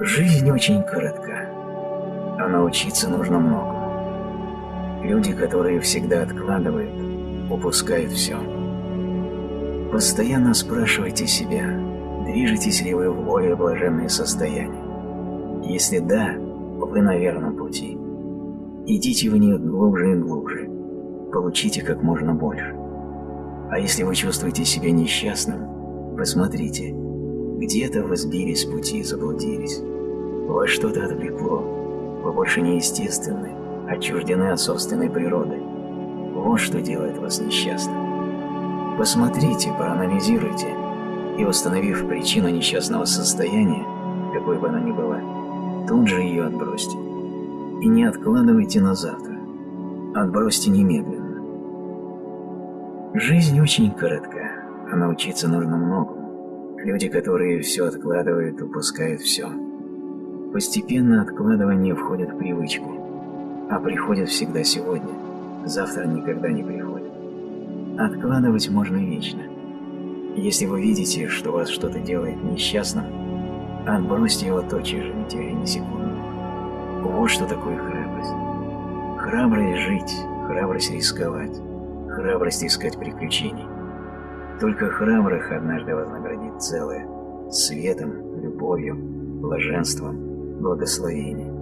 Жизнь очень коротка, а научиться нужно много. Люди, которые всегда откладывают, упускают все. Постоянно спрашивайте себя, движетесь ли вы в более блаженное состояние. Если да, вы на верном пути. Идите в них глубже и глубже, получите как можно больше. А если вы чувствуете себя несчастным, посмотрите, где-то вы сбились пути и заблудились. Вас что-то отвлекло, вы больше не естественны, отчуждены от собственной природы. Вот что делает вас несчастным. Посмотрите, проанализируйте, и установив причину несчастного состояния, какой бы она ни была, тут же ее отбросьте. И не откладывайте на завтра. Отбросьте немедленно. Жизнь очень коротка, а научиться нужно многому. Люди, которые все откладывают, упускают все. Постепенно откладывание входит в привычку, а приходит всегда сегодня, завтра никогда не приходит. Откладывать можно вечно. Если вы видите, что вас что-то делает несчастным, отбросьте его тотчас же, не теряя ни секунды. Вот что такое храбрость. Храбрость жить, храбрость рисковать, храбрость искать приключений. Только храбрых однажды вознаградит целое, светом, любовью, блаженством, благословением.